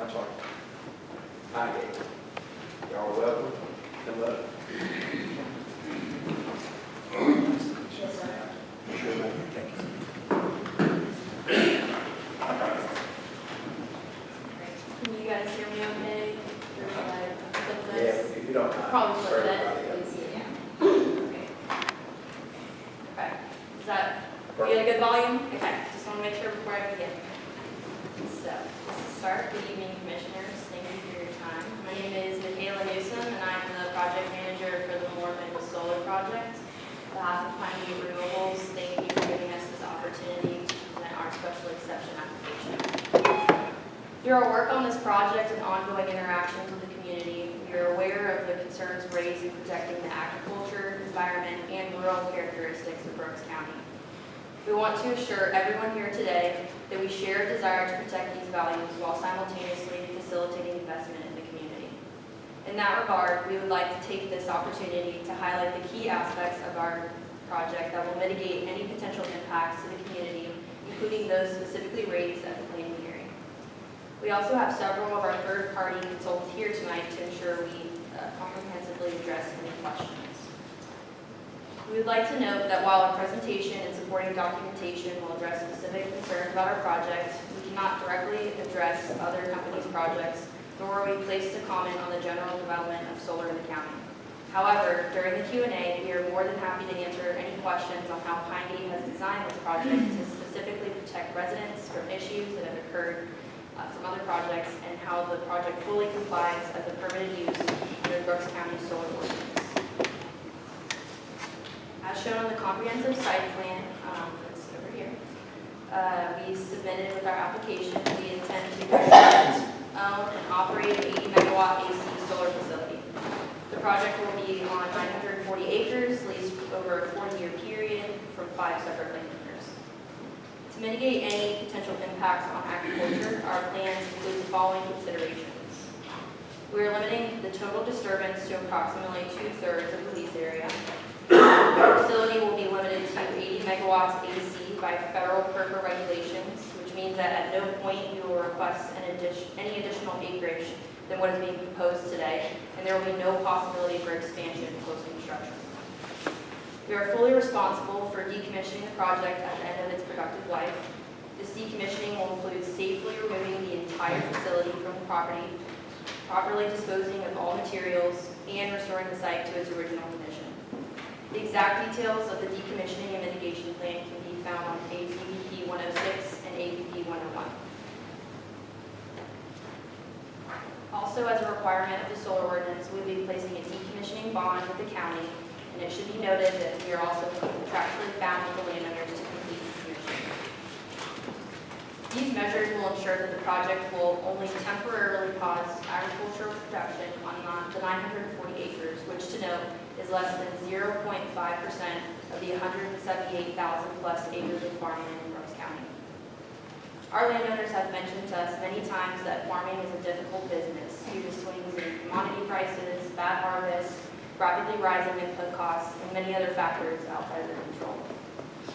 I'm sorry. Highgate. Y'all welcome, come up. Yes, sir. Sure, ma'am. Thank you. Can you guys hear me okay? Or should I flip Yeah, this? if you don't mind. Probably for flip it, everybody else. please, yeah. Okay. Okay, is that, we had a good volume? Okay, just want to make sure before I begin. So, just to start, good evening, commissioners, thank you for your time. My name is Michaela Newsom, and I'm the project manager for the Morven Solar Project. On behalf of Pine View Renewables, thank you for giving us this opportunity to present our special exception application. Through our work on this project and ongoing interactions with the community, we are aware of the concerns raised in protecting the agriculture, environment, and rural characteristics of Brooks County. We want to assure everyone here today that we share a desire to protect these values while simultaneously facilitating investment in the community. In that regard, we would like to take this opportunity to highlight the key aspects of our project that will mitigate any potential impacts to the community, including those specifically raised at the planning. We also have several of our third-party consultants here tonight to ensure we uh, comprehensively address any questions. We would like to note that while our presentation and supporting documentation will address specific concerns about our project, we cannot directly address other companies' projects, nor are we placed to comment on the general development of solar in the county. However, during the Q and A, we are more than happy to answer any questions on how Pine Gate has designed this project to specifically protect residents from issues that have occurred uh, other projects and how the project fully complies as a permitted use under Brooks County Solar Ordinance. As shown on the comprehensive site plan, um, that's over here, uh, we submitted with our application, we intend to construct, own, and operate an 80 megawatt AC solar facility. The project will be on 940 acres, leased over a 40-year period from five separate landowners. To mitigate any potential impacts on agriculture, our plans include the following considerations. We are limiting the total disturbance to approximately two-thirds of the lease area. The facility will be limited to 80 megawatts AC by federal PURPA regulations, which means that at no point we will request any additional acreage than what is being proposed today, and there will be no possibility for expansion post-construction. We are fully responsible for decommissioning the project at the end of its productive life. This decommissioning will include safely removing the entire facility from the property, properly disposing of all materials, and restoring the site to its original condition. The exact details of the decommissioning and mitigation plan can be found on APBP 106 and APB 101. Also, as a requirement of the solar ordinance, we will be placing a decommissioning bond with the county, and it should be noted that we are also contractually bound with the landowners to complete decommissioning. These measures will ensure that the project will only temporarily pause agricultural production on the 940 acres, which to note is less than 0.5% of the 178,000 plus acres of farmland in Brooks County. Our landowners have mentioned to us many times that farming is a difficult business due to swings in commodity prices, bad harvests, rapidly rising input costs, and many other factors outside their control.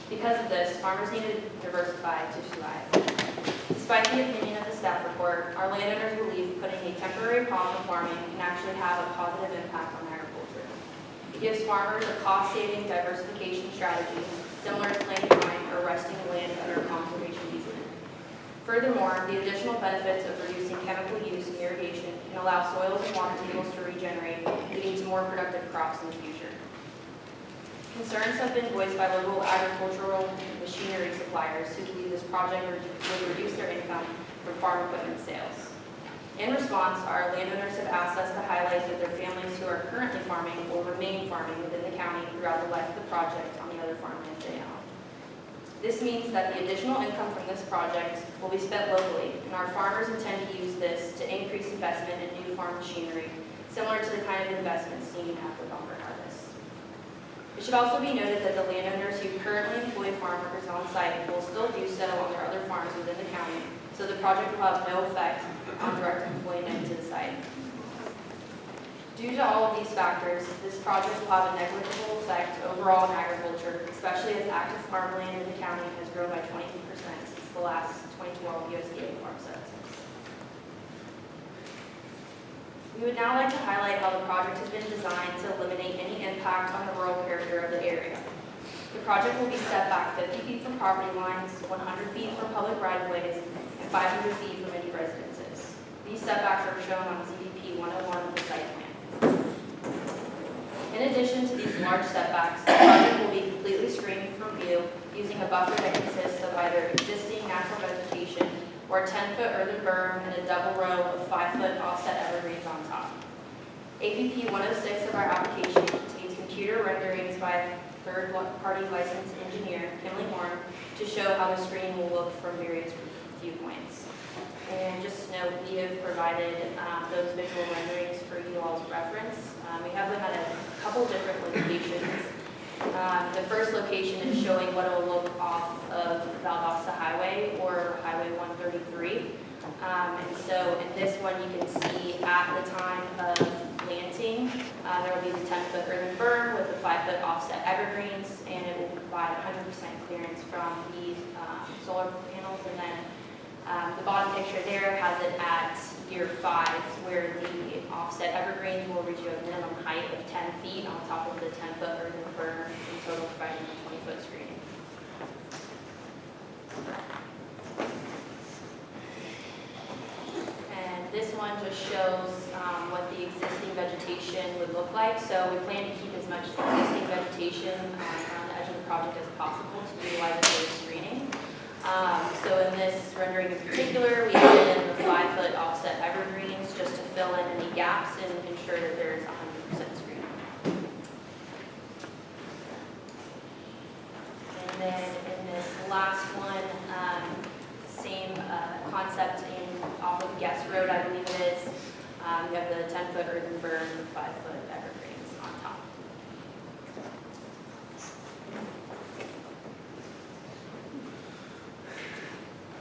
Because of this, farmers need to diversify to survive. Despite the opinion of the staff report, our landowners believe putting a temporary pause on farming can actually have a positive impact on agriculture. It gives farmers a cost-saving diversification strategy similar to planting vine or resting land under conservation. Furthermore, the additional benefits of reducing chemical use in irrigation can allow soils and water tables to regenerate, leading to more productive crops in the future. Concerns have been voiced by local agricultural machinery suppliers who believe this project would reduce their income from farm equipment sales. In response, our landowners have asked us to highlight that their families who are currently farming will remain farming within the county throughout the life of the project on the other farmlands they own. This means that the additional income from this project will be spent locally, and our farmers intend to use this to increase investment in new farm machinery, similar to the kind of investment seen after bumper harvest. It should also be noted that the landowners who currently employ farm workers on site will still do so on their other farms within the county, so the project will have no effect on direct employment to the site. Due to all of these factors, this project will have a negligible effect overall in agriculture, especially as active farmland in the county has grown by 22% since the last 2012 USDA farm census. We would now like to highlight how the project has been designed to eliminate any impact on the rural character of the area. The project will be set back 50 feet from property lines, 100 feet from public right-of-ways, and 500 feet from any residences. These setbacks are shown on CDP 101 of the site plan. In addition to these large setbacks, the project will be completely screened from view using a buffer that consists of either existing natural vegetation or a 10-foot earthen berm and a double row of 5-foot offset evergreens on top. APP 106 of our application contains computer renderings by third-party licensed engineer, Kimley Horn, to show how the screen will look from various viewpoints. And just to note, we have provided um, those visual renderings for you all's reference. Um, We have them at a couple different locations. Um, The first location is showing what it'll look off of Valdosta Highway or Highway 133. Um, And so in this one, you can see at the time of planting, uh, there will be the 10-foot earthen berm with the 5-foot offset evergreens, and it will provide 100% clearance from the um, solar panels. And then um, the bottom picture there has it at year five, where the offset evergreens will reach a minimum height of 10 feet on top of the 10-foot earthen berm, in total providing a 20-foot screening. And this one just shows um, what the existing vegetation would look like. So we plan to keep as much existing vegetation um, around the edge of the project as possible to utilize for screening. Um, So in this rendering in particular, we added in the five-foot offset evergreens just to fill in any gaps and ensure that there is 100% screening. And then in this last one, um, same uh, concept in, off of Guest Road, I believe it is. Um, You have the 10-foot earthen berm and five-foot evergreens on top.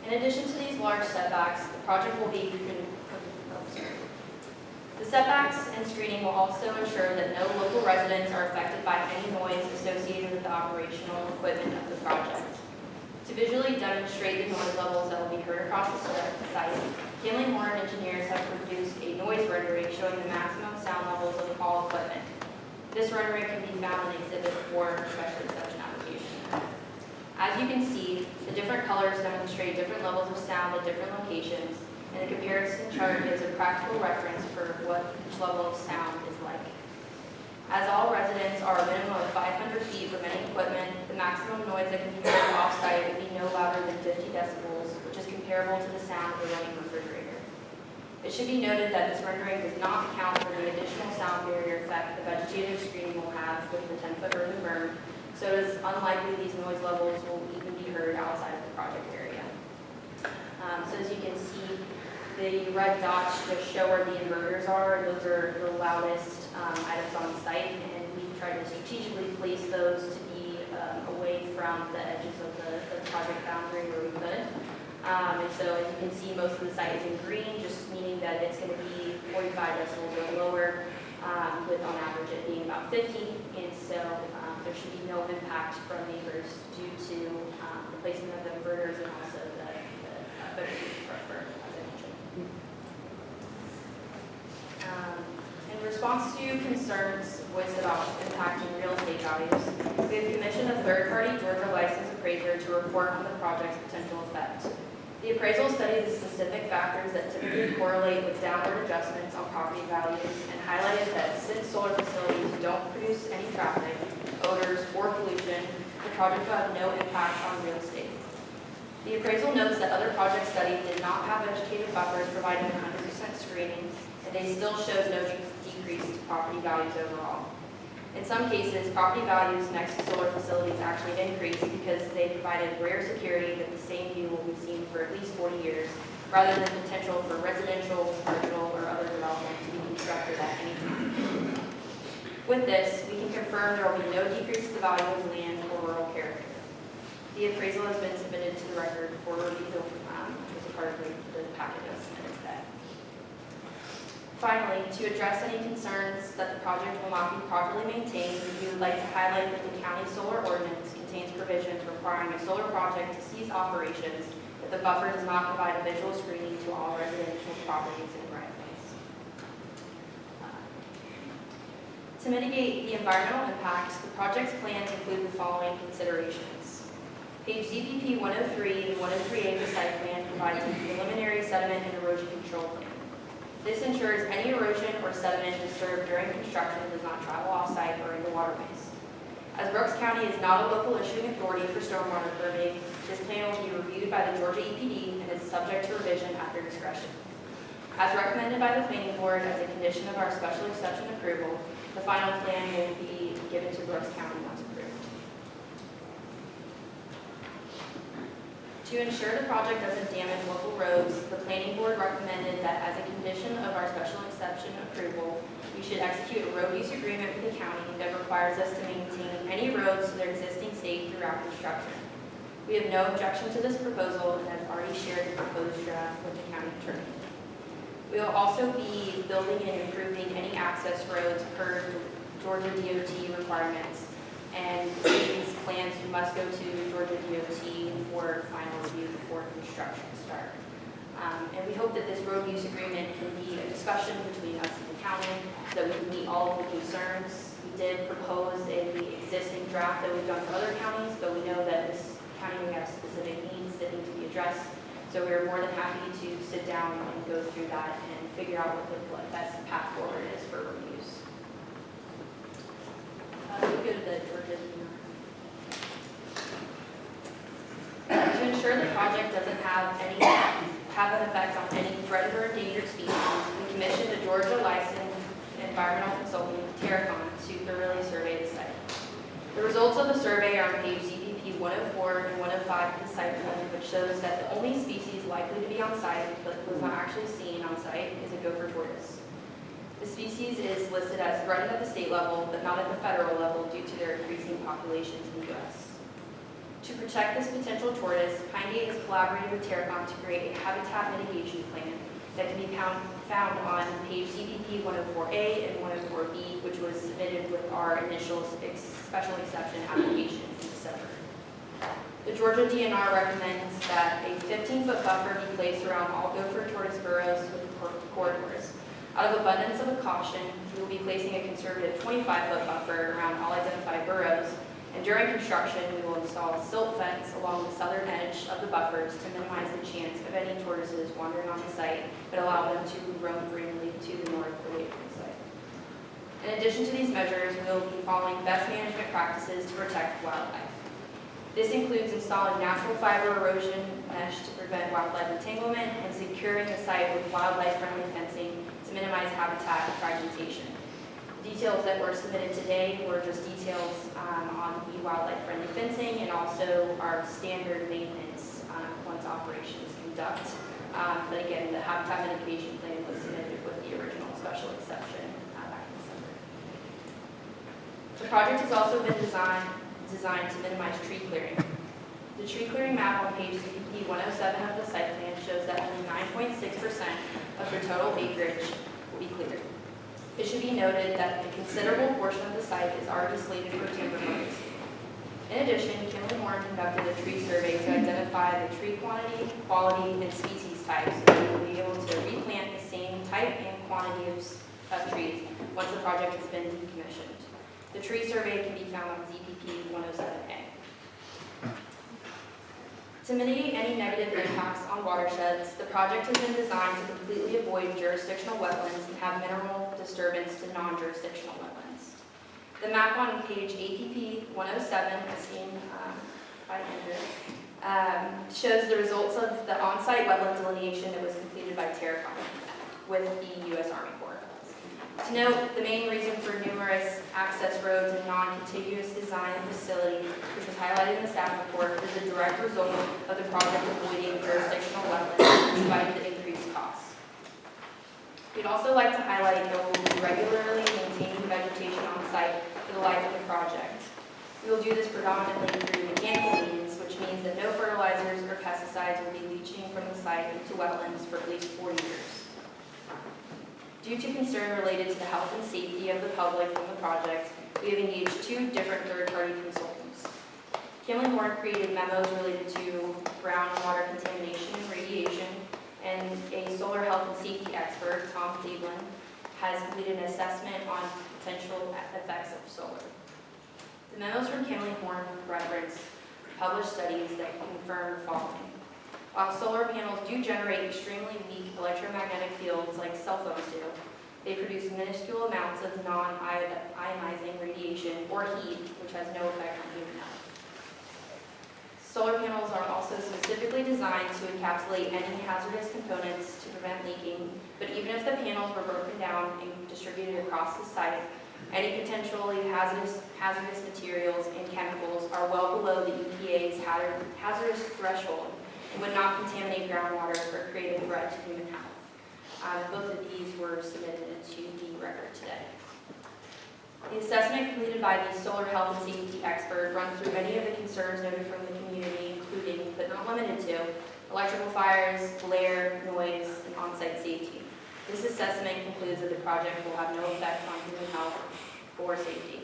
In addition to these large setbacks, the project will be, oh. The setbacks and screening will also ensure that no local residents are affected by any noise associated with the operational equipment of the project. To visually demonstrate the noise levels that will be heard across the site, Kimley Horn engineers have produced a noise rendering showing the maximum sound levels of all equipment. This rendering can be found in Exhibit 4, special exception application. As you can see, the different colors demonstrate different levels of sound at different locations, and the comparison chart gives a practical reference for what each level of sound is like. As all residents are a minimum of 500 feet from any equipment, the maximum noise that can be heard off-site will be no louder than 50 decibels, which is comparable to the sound of a running refrigerator. It should be noted that this rendering does not account for the additional sound barrier effect the vegetative screening will have with the 10-foot earthen berm, so it is unlikely these noise levels will even be heard outside of the project area. Um, So as you can see, the red dots just show where the inverters are, those are the loudest um, items on site, and we tried to strategically place those to be um, away from the edges of the the project boundary where we could. Um, And so as you can see, most of the site is in green, just meaning that it's going to be 45 decibels or lower, um, with on average it being about 50. And so um, there should be no impact from neighbors due to um, the placement of the inverters and also the the, uh, vegetation buffer, as I mentioned. Um, In response to concerns voiced about impacting real estate values, we have commissioned a third-party Georgia licensed appraiser to report on the project's potential effect. The appraisal studied the specific factors that typically correlate with downward adjustments on property values and highlighted that since solar facilities don't produce any traffic, odors, or pollution, the project will have no impact on real estate. The appraisal notes that other projects studied did not have vegetative buffers providing 100% screening, and they still showed no de- decrease to property values overall. In some cases, property values next to solar facilities actually increased because they provided rare security that the same view will be seen for at least 40 years, rather than potential for residential, commercial, or other development to be constructed at any time. With this, we can confirm there will be no decrease to the value of land or rural character. The appraisal has been submitted to the record for review, um, was a part of the packet submitted. Finally, to address any concerns that the project will not be properly maintained, we would like to highlight that the county solar ordinance contains provisions requiring a solar project to cease operations if the buffer does not provide a visual screening to all residential properties and right-of-ways. To mitigate the environmental impacts, the project's plans include the following considerations. Page ZPP 103 and 103A of the site plan provides a preliminary sediment and erosion control plan. This ensures any erosion or sediment disturbed during construction does not travel off-site or into waterways. As Brooks County is not a local issuing authority for stormwater permitting, this plan will be reviewed by the Georgia EPD and is subject to revision at their discretion. As recommended by the planning board as a condition of our special exception approval, the final plan will be given to Brooks County once approved. To ensure the project doesn't damage local roads, the planning board recommended that as a condition of our special exception approval, we should execute a road use agreement with the county that requires us to maintain any roads to their existing state throughout construction. We have no objection to this proposal and have already shared the proposed draft with the county attorney. We will also be building and improving any access roads per Georgia DOT requirements. And must go to Georgia DOT for final review before construction start. Um, And we hope that this road use agreement can be a discussion between us and the county, so that we can meet all of the concerns. We did propose in the existing draft that we've done for other counties, but we know that this county, have specific needs that need to be addressed. So we're more than happy to sit down and go through that and figure out what the what best path forward is for road use. Uh, we go to the Georgia. To ensure the project doesn't have any, have an effect on any threatened or endangered species, we commissioned a Georgia licensed environmental consultant, Terracon, to thoroughly survey the site. The results of the survey are on page ZPP 104 and 105 of the site plan, which shows that the only species likely to be on site, but was not actually seen on site, is a gopher tortoise. The species is listed as threatened at the state level, but not at the federal level due to their increasing populations in the U.S. To protect this potential tortoise, Pine Gate has collaborated with Terracon to create a habitat mitigation plan that can be found, found on page CBP 104A and 104B, which was submitted with our initial ex- special exception application in December. The Georgia DNR recommends that a 15-foot buffer be placed around all gopher tortoise burrows with corridors. Out of abundance of caution, we will be placing a conservative 25-foot buffer around all identified burrows, and during construction, we will install a silt fence along the southern edge of the buffers to minimize the chance of any tortoises wandering on the site, but allow them to roam freely to the north away from the site. In addition to these measures, we will be following best management practices to protect wildlife. This includes installing natural fiber erosion mesh to prevent wildlife entanglement and securing the site with wildlife-friendly fencing to minimize habitat fragmentation. Details that were submitted today were just details um, on the wildlife-friendly fencing and also our standard maintenance um, once operations conduct. Um, But again, the habitat mitigation plan was submitted with the original special exception uh, back in December. The project has also been designed, designed to minimize tree clearing. The tree clearing map on page CPP 107 of the site plan shows that only 9.6% of the total acreage will be cleared. It should be noted that a considerable portion of the site is already slated for timber harvest. In addition, Kimley Horn conducted a tree survey to identify the tree quantity, quality, and species types, so we will be able to replant the same type and quantity of, of trees once the project has been decommissioned. The tree survey can be found on ZPP 107A. To mitigate any negative impacts on watersheds, the project has been designed to completely avoid jurisdictional wetlands and have minimal disturbance to non-jurisdictional wetlands. The map on page APP 107, as seen um, by Andrew, um, shows the results of the on-site wetland delineation that was completed by Terracon with the U.S. Army Corps. To note, the main reason for numerous access roads and non-contiguous design of facilities, which was highlighted in the staff report, is a direct result of the project avoiding jurisdictional wetlands despite the increased costs. We'd also like to highlight that we will be regularly maintaining vegetation on site for the life of the project. We will do this predominantly through mechanical means, which means that no fertilizers or pesticides will be leaching from the site into wetlands for at least four years. Due to concern related to the health and safety of the public from the project, we have engaged two different third-party consultants. Kimley Horn created memos related to groundwater contamination and radiation, and a solar health and safety expert, Tom Cleveland, has completed an assessment on potential effects of solar. The memos from Kimley Horn reference published studies that confirm the following. While solar panels do generate extremely weak electromagnetic fields like cell phones do, they produce minuscule amounts of non-ionizing radiation or heat, which has no effect on human health. Solar panels are also specifically designed to encapsulate any hazardous components to prevent leaking, but even if the panels were broken down and distributed across the site, any potentially hazardous, hazardous materials and chemicals are well below the EPA's hazardous threshold would not contaminate groundwater or create a threat to human health. Uh, Both of these were submitted to the record today. The assessment completed by the solar health and safety expert runs through many of the concerns noted from the community, including, but not limited to, electrical fires, glare, noise, and on-site safety. This assessment concludes that the project will have no effect on human health or safety.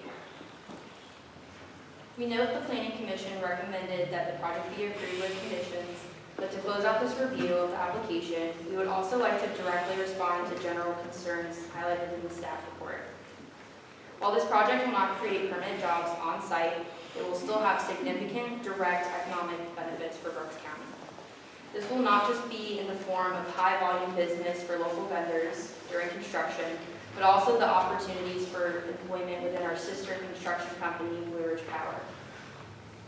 We note the planning commission recommended that the project be approved with conditions, but to close out this review of the application, we would also like to directly respond to general concerns highlighted in the staff report. While this project will not create permanent jobs on site, it will still have significant direct economic benefits for Brooks County. This will not just be in the form of high-volume business for local vendors during construction, but also the opportunities for employment within our sister construction company, Blue Ridge Power.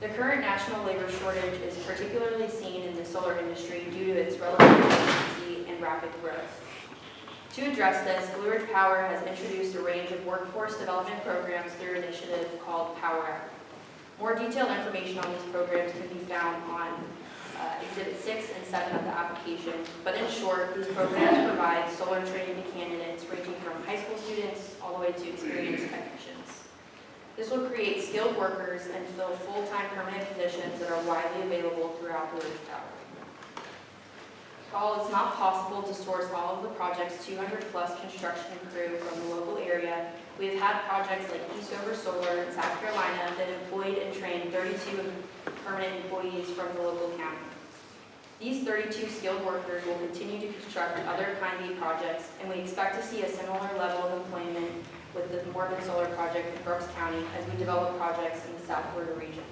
The current national labor shortage is particularly seen in the solar industry due to its relative efficiency and rapid growth. To address this, Blue Ridge Power has introduced a range of workforce development programs through an initiative called Power. More detailed information on these programs can be found on uh, Exhibit 6 and 7 of the application, but in short, these programs provide solar training to candidates ranging from high school students all the way to experienced. This will create skilled workers and fill full-time permanent positions that are widely available throughout the Power. While it's not possible to source all of the project's 200-plus construction crew from the local area, we have had projects like Eastover Solar in South Carolina that employed and trained 32 permanent employees from the local county. These 32 skilled workers will continue to construct other Kind projects, and we expect to see a similar level of employment with the Morven Solar project in Brooks County as we develop projects in the South Florida region.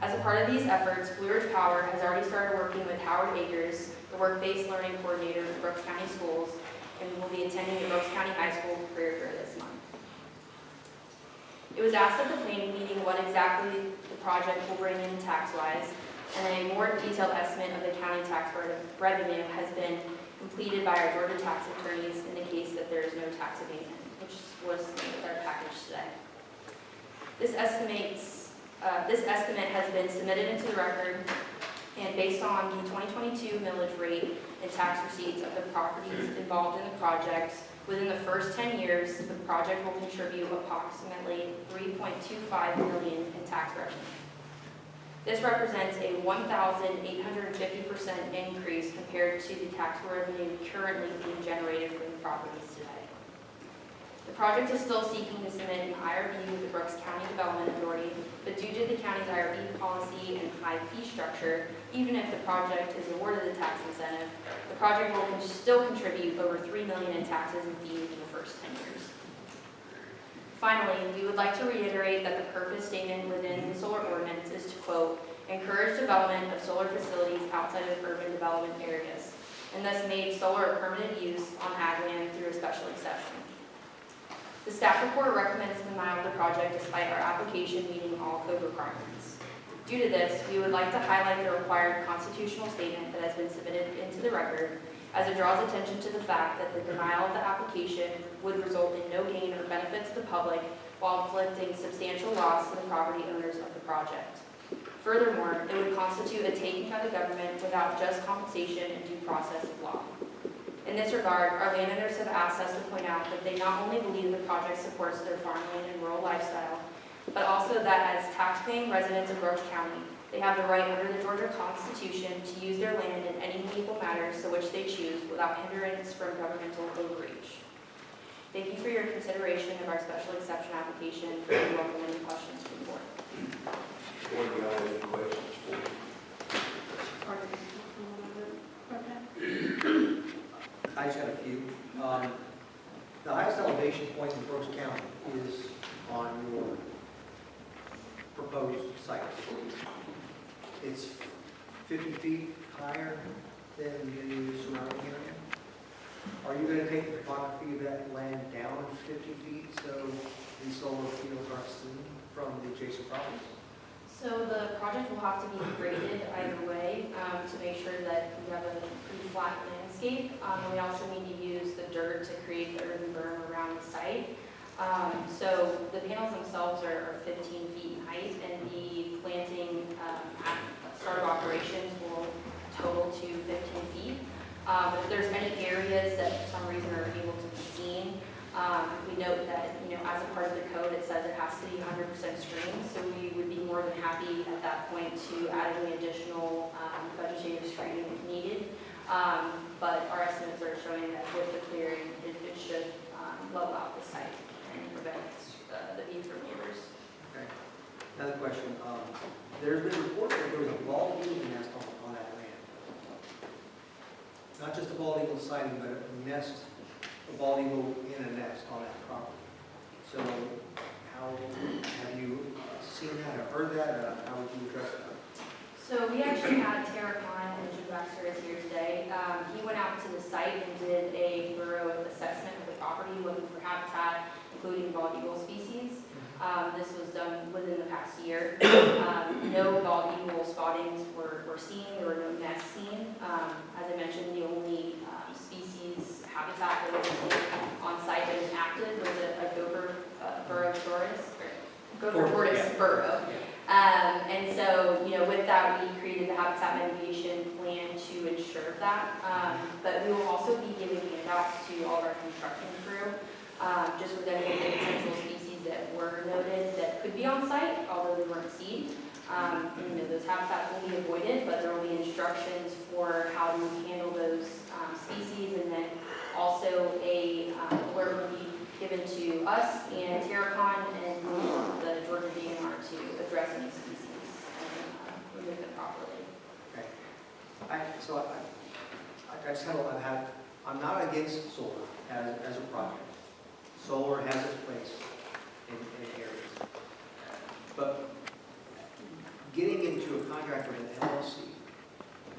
As a part of these efforts, Blue Ridge Power has already started working with Howard Akers, the work-based learning coordinator for Brooks County Schools, and will be attending the Brooks County High School career fair this month. It was asked at the planning meeting what exactly the project will bring in tax-wise, and a more detailed estimate of the county tax revenue has been completed by our Georgia tax attorneys in the case that there is no tax abatement, which was our package today. This estimates, uh, this estimate has been submitted into the record, and based on the 2022 millage rate and tax receipts of the properties involved in the project, within the first 10 years, the project will contribute approximately 3.25 million in tax revenue. This represents a 1,850% increase compared to the tax revenue currently being generated from the properties today. The project is still seeking to submit an IRB with the Brooks County Development Authority, but due to the county's IRB policy and high fee structure, even if the project is awarded the tax incentive, the project will still contribute over 3 million in taxes and fees in the first 10 years. Finally, we would like to reiterate that the purpose statement within the solar ordinance is to quote, "encourage development of solar facilities outside of urban development areas," and thus made solar a permanent use on ag land through a special exception. The staff report recommends denial of the project despite our application meeting all code requirements. Due to this, we would like to highlight the required constitutional statement that has been submitted into the record as it draws attention to the fact that the denial of the application would result in no gain or benefit to the public while inflicting substantial loss to the property owners of the project. Furthermore, it would constitute a taking by the government without just compensation and due process of law. In this regard, our landowners have asked us to point out that they not only believe the project supports their farmland and rural lifestyle, but also that as taxpaying residents of Brooks County, they have the right under the Georgia Constitution to use their land in any meaningful manner so which they choose without hindrance from governmental overreach. Thank you for your consideration of our special exception application. We welcome any questions from the board. Board, do y'all have any questions for me? I just got a few. Um, The highest elevation point in Brooks County is on your proposed site. It's 50 feet higher than the surrounding area. Are you going to take the topography of that land down 50 feet so the solar fields are seen from the adjacent properties? So the project will have to be graded either way um, to make sure that we have a pretty flat landscape. Um, We also need to use the dirt to create the earthen berm. Um, So the panels themselves are are 15 feet in height, and the planting um, at start of operations will total to 15 feet. Um, If there's any areas that for some reason are able to be seen, um, We note that, you know, as a part of the code, it says it has to be 100% screened, so we would be more than happy at that point to add any additional um, vegetative screening if needed. Um, But our estimates are showing that with the clearing, it it should um, level out the site and prevent uh, the view from neighbors. Okay. Another question, um, there's been reports that there was a bald eagle nest on, on that land. Not just a bald eagle sighting, but a nest, a bald eagle in a nest on that property. So how, have you seen that or heard that, or how would you address that? So we actually had Terracon, and Jim Baxter is here today. Um, He went out to the site and did a thorough assessment of the property, looking for habitat, including bald eagle species. Um, This was done within the past year. Um, No bald eagle spottings were were seen, there were no nests seen. Um, As I mentioned, the only um, species habitat that was on site that was active was a a gopher uh, burrow tortoise, gopher Tortoise, tortoise yeah. burrow. Um, and so, you know, with that, we created the habitat mitigation plan to ensure that. Um, but we will also be giving handouts to all of our construction crew, um, just with any the potential species that were noted that could be on site, although they weren't seen. Um, you know, those habitats will be avoided, but there will be instructions for how to handle those, um, species. And then also a, um, alert will be given to us and Terracon and the Georgia DNR to address any species and uh, remove them properly. Okay. I, so I, I- just have, I have, I'm not against solar as, as a project. Solar has its place in, in areas. But getting into a contract with an LLC,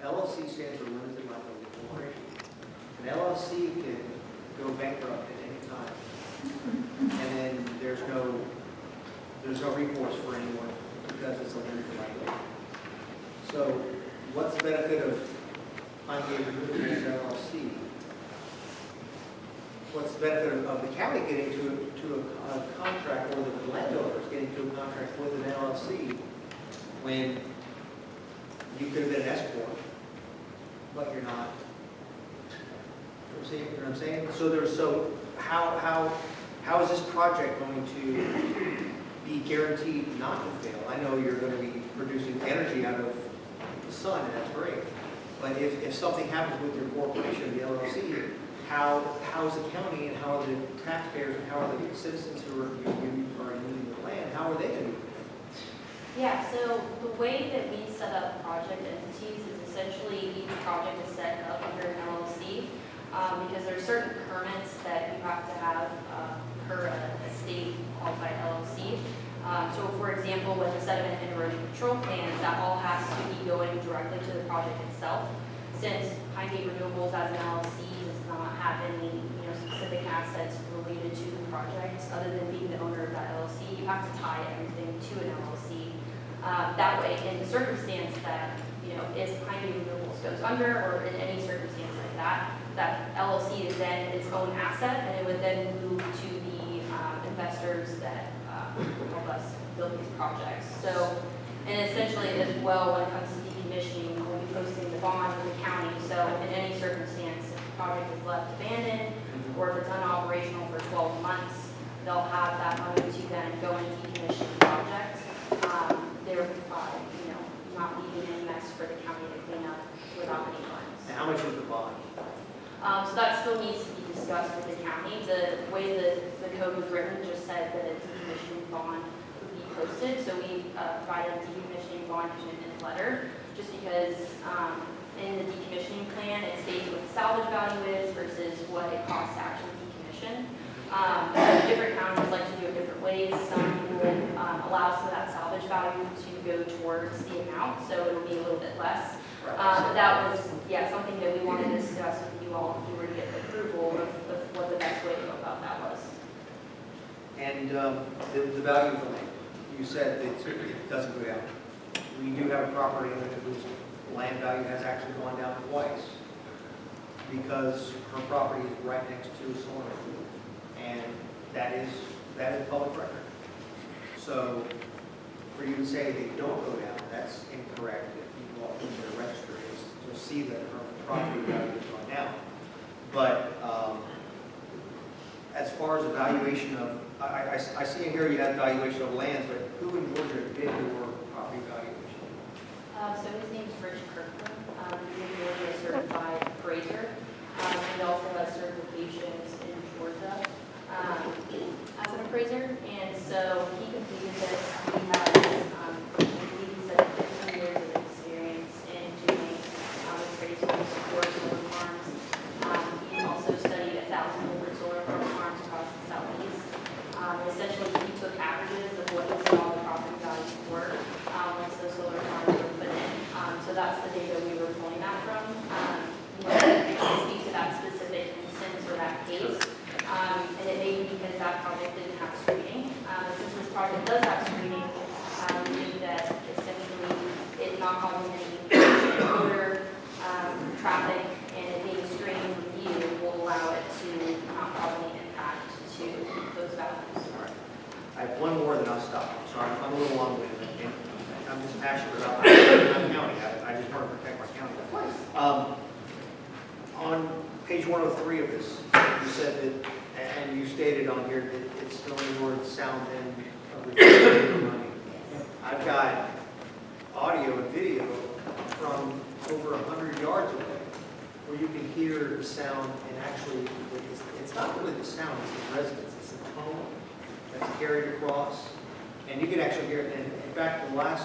LLC stands for Limited Liability Corporation. An LLC can go bankrupt at any time. And then there's no, there's no recourse for anyone because it's a limited liability. So what's the benefit of Pine Gate Renewables LLC? What's benefit of- the county getting to, a- to a a contract, or the landowners getting to a contract with an LLC when you could have been an S corp, but you're not? You know what I'm saying? So there's, so how, how, how is this project going to be guaranteed not to fail? I know you're going to be producing energy out of the sun, and that's great. But if, if something happens with your corporation, the LLC, how, how is the county and how are the taxpayers and how are the citizens who are, are using the land, how are they going to? Yeah, so the way that we set up project entities is essentially each project is set up under an LLC um, because there are certain permits that you have to have uh, per a a state qualified LLC. Um, So for example, with the sediment and erosion control plans, that all has to be going directly to the project itself. Since Pine Gate Renewables as an LLC does not have any, you know, specific assets related to the project, other than being the owner of that LLC, you have to tie everything to an LLC. Uh, That way, in the circumstance that, you know, if Pine Gate Renewables goes under, or in any circumstance like that, that LLC is then its own asset, and it would then move to the um, investors that uh, help us build these projects. So, and essentially as well, when it comes to decommissioning, posting the bond with the county, so in any circumstance, if the project is left abandoned, or if it's unoperational for 12 months, they'll have that money to then go and decommission the project. Um, They're, uh, you know, not leaving any mess for the county to clean up without any funds. And how much is the bond? Um, So that still needs to be discussed with the county. The way the, the code was written just said that a decommissioning bond would be posted. So we uh, provided a decommissioning bond commitment letter, just because um, in the decommissioning plan, it states what the salvage value is versus what it costs to actually decommission. Um, different counties like to do it different ways. Some will, um, allow some of that salvage value to go towards the amount, so it'll be a little bit less. Um, but that was, yeah, something that we wanted to discuss with you all, if you were to get approval of, of what the best way to go about that was. And um, the, the value of the land, you said that it doesn't go down. We do have a property owner whose land value has actually gone down twice because her property is right next to solar. And that is, that is public record. So for you to say they don't go down, that's incorrect. If you walk into the registry, you'll see that her property value has gone down. But um, as far as evaluation of, I, I, I see in here you have evaluation of lands, but who in Georgia did valuation? Uh, his Kirkland, um, he's a Georgia certified appraiser. Um, he also has certifications in Georgia, um, as an appraiser. And so he completed this, he has, um, I believe he said fifteen years of experience in doing, um, appraisals for solar farms. Um, he also studied a thousand different solar farms across the southeast. Um, essentially, he took averages of what he saw the property values were, um, once those solar farms were put in. Um, so that's the data we were pulling that from. Um, you know, I can't speak to that specific instance or that case. Um, and it may be because that project didn't have screening. Um, and does have screening, um, we that essentially it not causing any odor, um, traffic, and it being screened with you will allow it to not cause any impact to those values. I have one more, then I'll stop. I'm sorry, I'm a little long-winded. I'm just passionate about my county. I I just want to protect my county. Of course. Um, On page 103 of this, you said that, and you stated on here that it's the only word sound and of the money. I've got audio and video from over 100 yards away where you can hear the sound and actually, it's, it's not really the sound, it's the resonance, it's the tone that's carried across. And you can actually hear it, and in fact, the last